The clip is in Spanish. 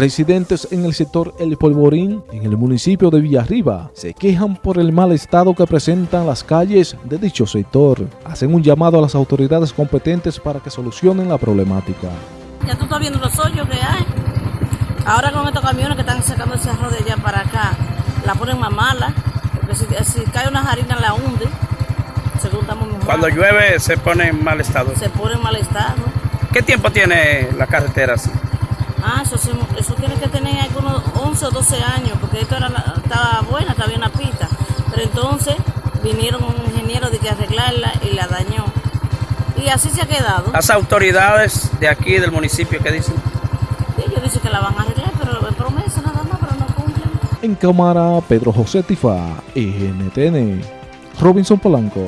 Residentes en el sector El Polvorín, en el municipio de Villarriba, se quejan por el mal estado que presentan las calles de dicho sector. Hacen un llamado a las autoridades competentes para que solucionen la problemática. Ya tú estás viendo los hoyos que hay. Ahora con estos camiones que están sacando ese arroz de allá para acá, la ponen más mala, porque si, si cae una harina la hunde, según estamos. Cuando llueve se pone en mal estado. Se pone en mal estado. ¿Qué tiempo tiene la carretera así? Ah, eso, tiene que tener algunos 11 o 12 años, porque esto era estaba buena, estaba bien la pista. Pero entonces vinieron un ingeniero de que arreglarla y la dañó. Y así se ha quedado. Las autoridades de aquí del municipio que dicen, ellos dicen que la van a arreglar, pero es promesa nada más, pero no cumplen. En cámara, Pedro José Tifa, NTN, Robinson Polanco.